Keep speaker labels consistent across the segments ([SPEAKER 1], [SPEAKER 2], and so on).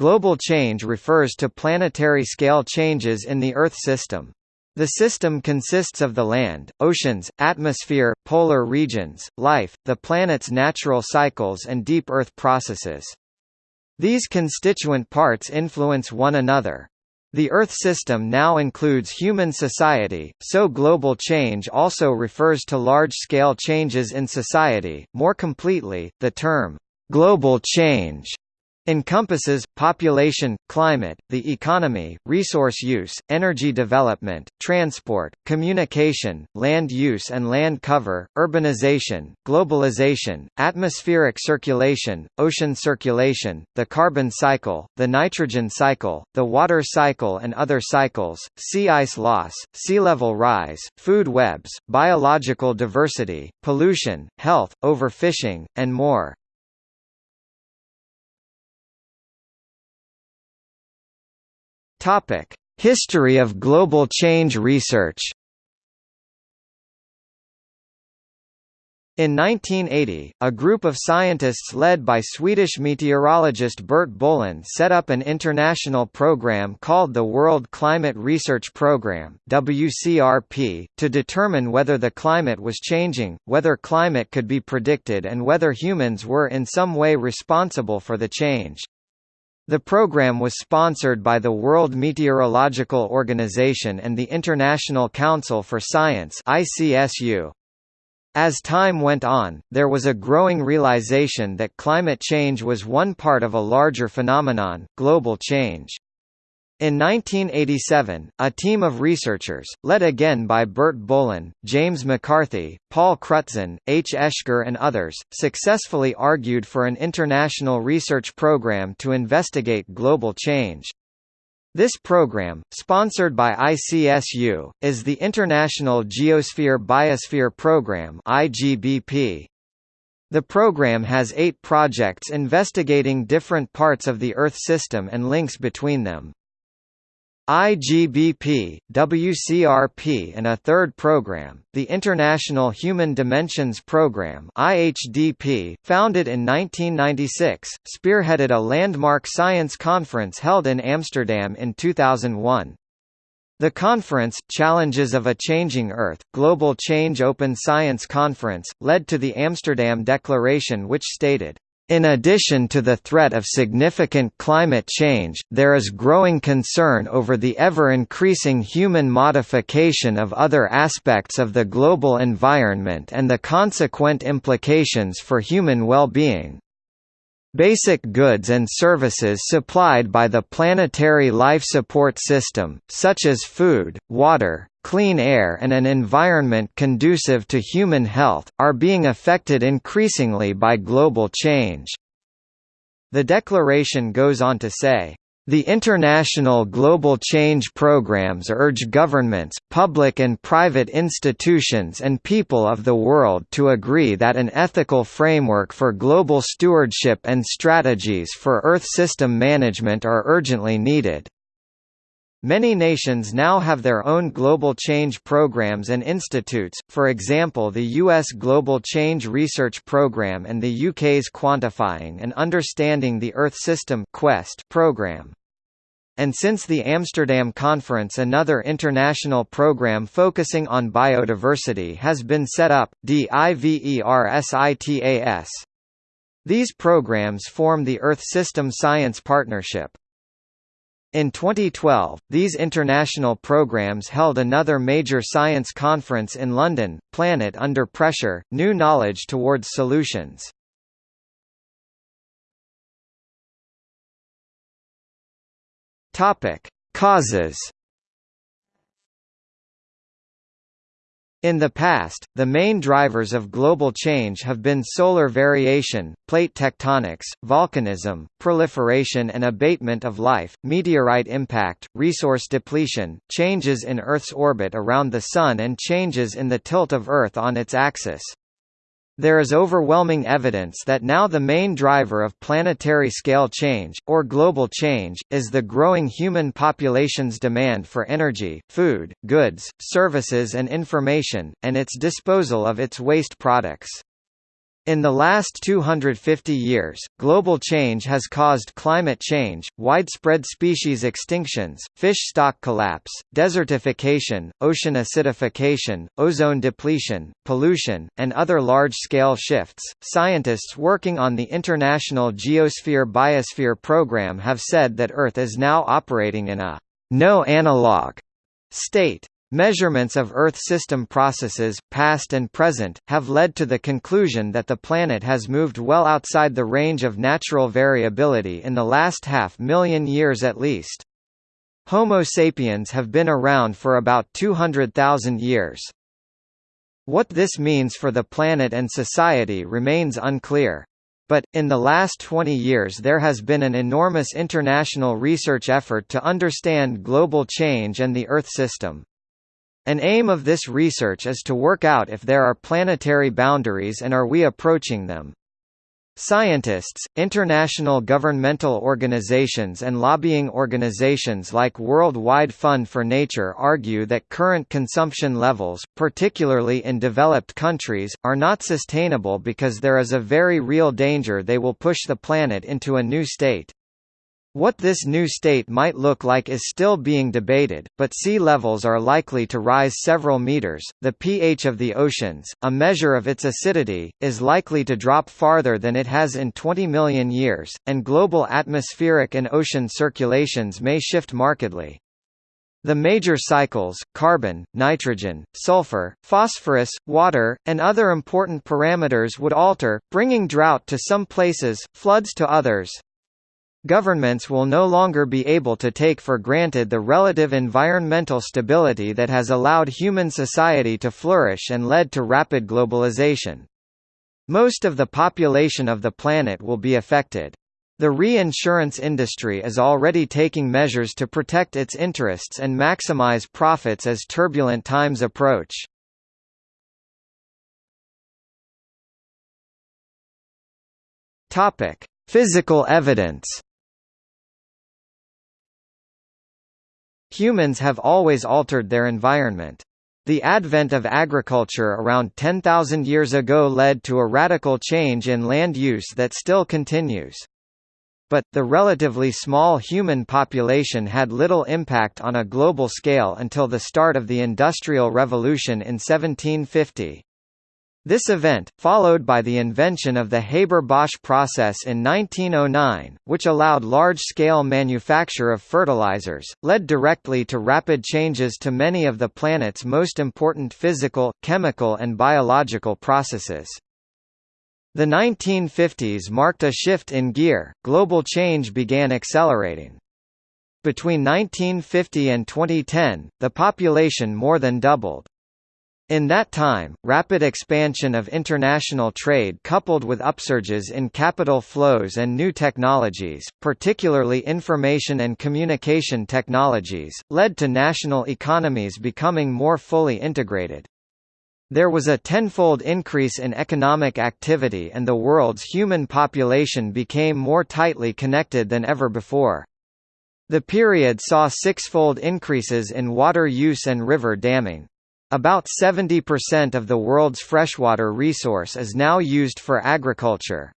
[SPEAKER 1] Global change refers to planetary scale changes in the Earth system. The system consists of the land, oceans, atmosphere, polar regions, life, the planet's natural cycles and deep Earth processes. These constituent parts influence one another. The Earth system now includes human society, so global change also refers to large-scale changes in society. More completely, the term, global change encompasses, population, climate, the economy, resource use, energy development, transport, communication, land use and land cover, urbanization, globalization, atmospheric circulation, ocean circulation, the carbon cycle, the nitrogen cycle, the water cycle and other cycles, sea ice loss, sea level rise, food webs, biological diversity, pollution, health, overfishing, and more. Topic: History of global change research. In 1980, a group of scientists led by Swedish meteorologist Bert Bolin set up an international program called the World Climate Research Programme WCRP, to determine whether the climate was changing, whether climate could be predicted and whether humans were in some way responsible for the change. The program was sponsored by the World Meteorological Organization and the International Council for Science ICSU. As time went on, there was a growing realization that climate change was one part of a larger phenomenon, global change. In 1987, a team of researchers, led again by Bert Bolin, James McCarthy, Paul Crutzen, H. Oeschger and others, successfully argued for an international research program to investigate global change. This program, sponsored by ICSU, is the International Geosphere Biosphere Program IGBP. The program has eight projects investigating different parts of the Earth system and links between them. IGBP, WCRP and a third program, the International Human Dimensions Program IHDP, founded in 1996, spearheaded a landmark science conference held in Amsterdam in 2001. The conference, Challenges of a Changing Earth, Global Change Open Science Conference, led to the Amsterdam Declaration which stated, in addition to the threat of significant climate change, there is growing concern over the ever-increasing human modification of other aspects of the global environment and the consequent implications for human well-being. Basic goods and services supplied by the planetary life support system, such as food, water, clean air and an environment conducive to human health, are being affected increasingly by global change. The declaration goes on to say, the international global change programs urge governments, public and private institutions and people of the world to agree that an ethical framework for global stewardship and strategies for Earth system management are urgently needed. Many nations now have their own global change programs and institutes, for example the US Global Change Research Programme and the UK's Quantifying and Understanding the Earth System Quest programme. And since the Amsterdam Conference another international program focusing on biodiversity has been set up, DIVERSITAS. These programs form the Earth System Science Partnership. In 2012, these international programs held another major science conference in London, Planet Under Pressure, New Knowledge Towards Solutions. Causes In the past, the main drivers of global change have been solar variation, plate tectonics, volcanism, proliferation and abatement of life, meteorite impact, resource depletion, changes in Earth's orbit around the Sun and changes in the tilt of Earth on its axis. There is overwhelming evidence that now the main driver of planetary scale change, or global change, is the growing human population's demand for energy, food, goods, services and information, and its disposal of its waste products. In the last 250 years, global change has caused climate change, widespread species extinctions, fish stock collapse, desertification, ocean acidification, ozone depletion, pollution, and other large-scale shifts. Scientists working on the International Geosphere Biosphere Program have said that Earth is now operating in a no analog state. Measurements of Earth system processes, past and present, have led to the conclusion that the planet has moved well outside the range of natural variability in the last half million years at least. Homo sapiens have been around for about 200,000 years. What this means for the planet and society remains unclear. But, in the last 20 years there has been an enormous international research effort to understand global change and the Earth system. An aim of this research is to work out if there are planetary boundaries and are we approaching them. Scientists, international governmental organizations and lobbying organizations like World Wide Fund for Nature argue that current consumption levels, particularly in developed countries, are not sustainable because there is a very real danger they will push the planet into a new state. What this new state might look like is still being debated, but sea levels are likely to rise several meters. The pH of the oceans, a measure of its acidity, is likely to drop farther than it has in 20 million years, and global atmospheric and ocean circulations may shift markedly. The major cycles, carbon, nitrogen, sulfur, phosphorus, water, and other important parameters would alter, bringing drought to some places, floods to others, Governments will no longer be able to take for granted the relative environmental stability that has allowed human society to flourish and led to rapid globalization. Most of the population of the planet will be affected. The reinsurance industry is already taking measures to protect its interests and maximize profits as turbulent times approach. Physical evidence. Humans have always altered their environment. The advent of agriculture around 10,000 years ago led to a radical change in land use that still continues. But, the relatively small human population had little impact on a global scale until the start of the Industrial Revolution in 1750. This event, followed by the invention of the Haber-Bosch process in 1909, which allowed large-scale manufacture of fertilizers, led directly to rapid changes to many of the planet's most important physical, chemical and biological processes. The 1950s marked a shift in gear, global change began accelerating. Between 1950 and 2010, the population more than doubled. In that time, rapid expansion of international trade coupled with upsurges in capital flows and new technologies, particularly information and communication technologies, led to national economies becoming more fully integrated. There was a tenfold increase in economic activity and the world's human population became more tightly connected than ever before. The period saw six-fold increases in water use and river damming. About 70% of the world's freshwater resource is now used for agriculture.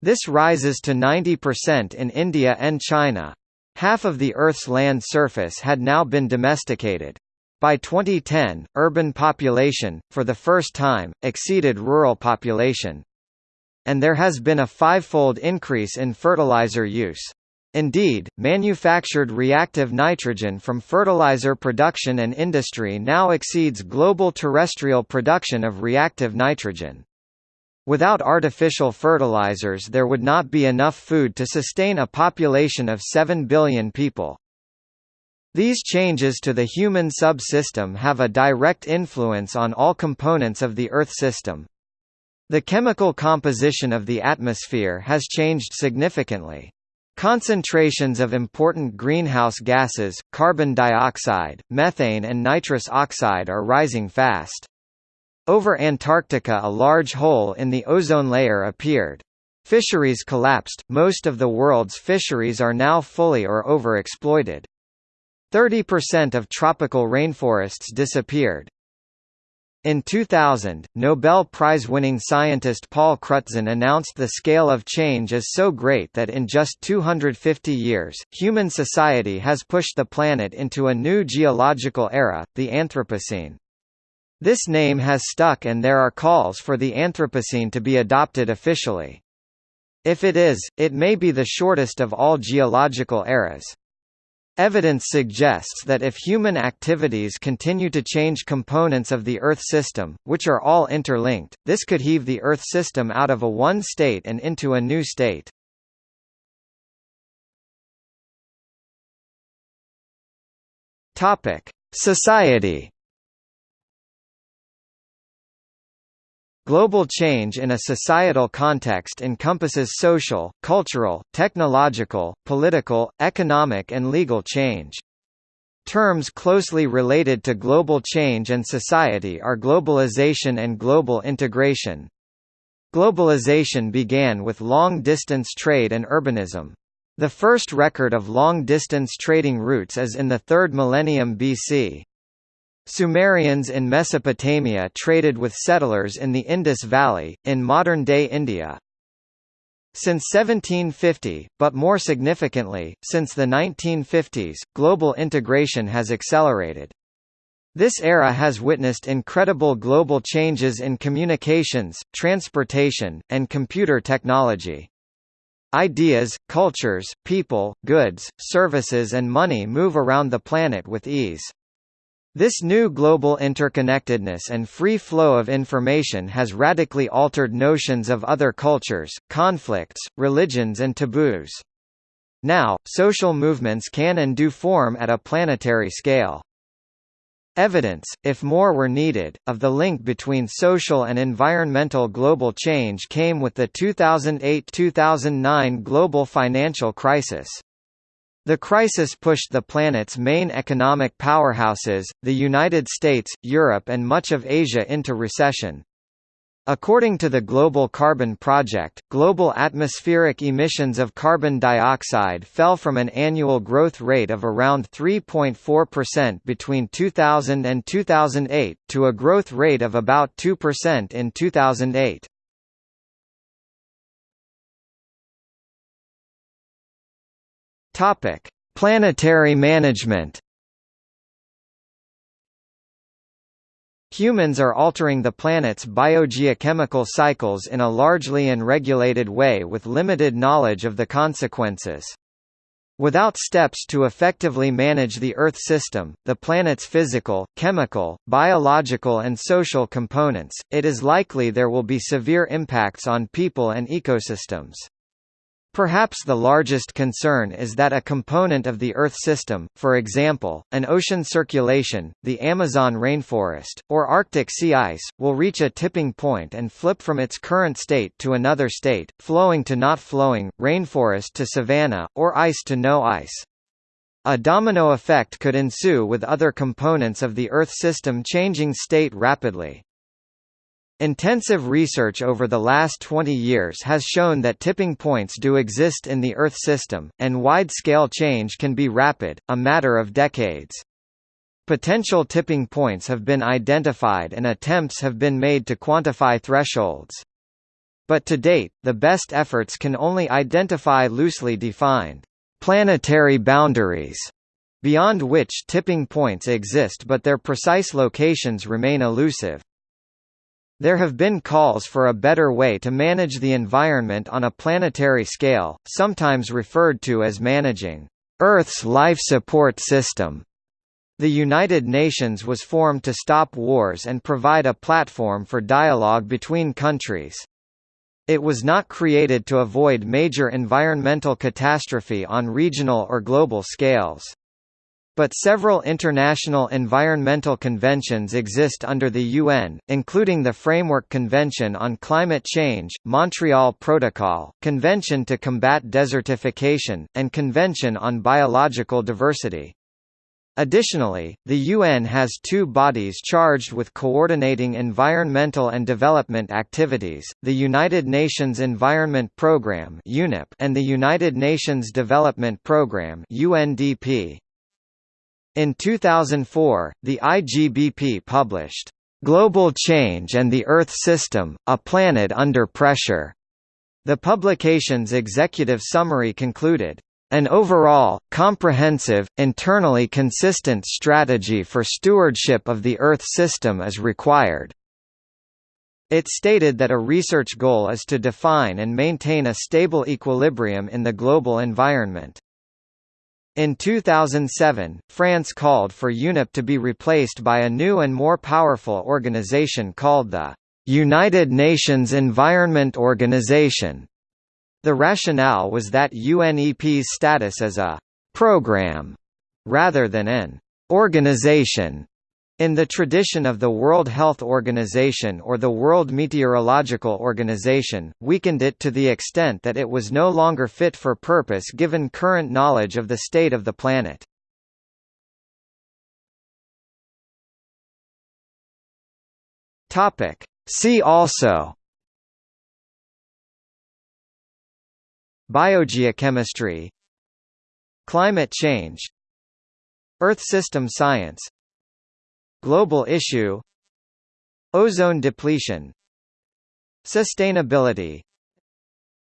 [SPEAKER 1] This rises to 90% in India and China. Half of the Earth's land surface had now been domesticated. By 2010, urban population, for the first time, exceeded rural population. And there has been a fivefold increase in fertilizer use. Indeed, manufactured reactive nitrogen from fertilizer production and industry now exceeds global terrestrial production of reactive nitrogen. Without artificial fertilizers there would not be enough food to sustain a population of 7 billion people. These changes to the human subsystem have a direct influence on all components of the Earth system. The chemical composition of the atmosphere has changed significantly. Concentrations of important greenhouse gases, carbon dioxide, methane and nitrous oxide are rising fast. Over Antarctica a large hole in the ozone layer appeared. Fisheries collapsed, most of the world's fisheries are now fully or overexploited. 30% of tropical rainforests disappeared. In 2000, Nobel Prize-winning scientist Paul Crutzen announced the scale of change is so great that in just 250 years, human society has pushed the planet into a new geological era, the Anthropocene. This name has stuck and there are calls for the Anthropocene to be adopted officially. If it is, it may be the shortest of all geological eras. Evidence suggests that if human activities continue to change components of the Earth system, which are all interlinked, this could heave the Earth system out of a one state and into a new state. Society Global change in a societal context encompasses social, cultural, technological, political, economic and legal change. Terms closely related to global change and society are globalization and global integration. Globalization began with long-distance trade and urbanism. The first record of long-distance trading routes is in the 3rd millennium BC. Sumerians in Mesopotamia traded with settlers in the Indus Valley, in modern-day India. Since 1750, but more significantly, since the 1950s, global integration has accelerated. This era has witnessed incredible global changes in communications, transportation, and computer technology. Ideas, cultures, people, goods, services and money move around the planet with ease. This new global interconnectedness and free flow of information has radically altered notions of other cultures, conflicts, religions and taboos. Now, social movements can and do form at a planetary scale. Evidence, if more were needed, of the link between social and environmental global change came with the 2008–2009 global financial crisis. The crisis pushed the planet's main economic powerhouses, the United States, Europe and much of Asia into recession. According to the Global Carbon Project, global atmospheric emissions of carbon dioxide fell from an annual growth rate of around 3.4% between 2000 and 2008, to a growth rate of about 2% in 2008. Topic: Planetary management. Humans are altering the planet's biogeochemical cycles in a largely unregulated way with limited knowledge of the consequences. Without steps to effectively manage the Earth system, the planet's physical, chemical, biological and social components, it is likely there will be severe impacts on people and ecosystems. Perhaps the largest concern is that a component of the Earth system, for example, an ocean circulation, the Amazon rainforest, or Arctic sea ice, will reach a tipping point and flip from its current state to another state, flowing to not flowing, rainforest to savanna, or ice to no ice. A domino effect could ensue with other components of the Earth system changing state rapidly. Intensive research over the last 20 years has shown that tipping points do exist in the Earth system, and wide-scale change can be rapid, a matter of decades. Potential tipping points have been identified and attempts have been made to quantify thresholds. But to date, the best efforts can only identify loosely defined planetary boundaries, beyond which tipping points exist but their precise locations remain elusive. There have been calls for a better way to manage the environment on a planetary scale, sometimes referred to as managing Earth's life support system. The United Nations was formed to stop wars and provide a platform for dialogue between countries. It was not created to avoid major environmental catastrophe on regional or global scales. But several international environmental conventions exist under the UN, including the Framework Convention on Climate Change, Montreal Protocol, Convention to Combat Desertification, and Convention on Biological Diversity. Additionally, the UN has two bodies charged with coordinating environmental and development activities, the United Nations Environment Programme and the United Nations Development Programme UNDP. In 2004, the IGBP published Global Change and the Earth System, A Planet Under Pressure. The publication's executive summary concluded, an overall, comprehensive, internally consistent strategy for stewardship of the Earth system is required. It stated that a research goal is to define and maintain a stable equilibrium in the global environment. In 2007, France called for UNEP to be replaced by a new and more powerful organization called the United Nations Environment Organization. The rationale was that UNEP's status as a «program» rather than an «organization» in the tradition of the World Health Organization or the World Meteorological Organization, weakened it to the extent that it was no longer fit for purpose given current knowledge of the state of the planet. See also Biogeochemistry Climate change Earth system science Global issue. Ozone depletion. Sustainability.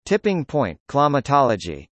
[SPEAKER 1] Tipping point climatology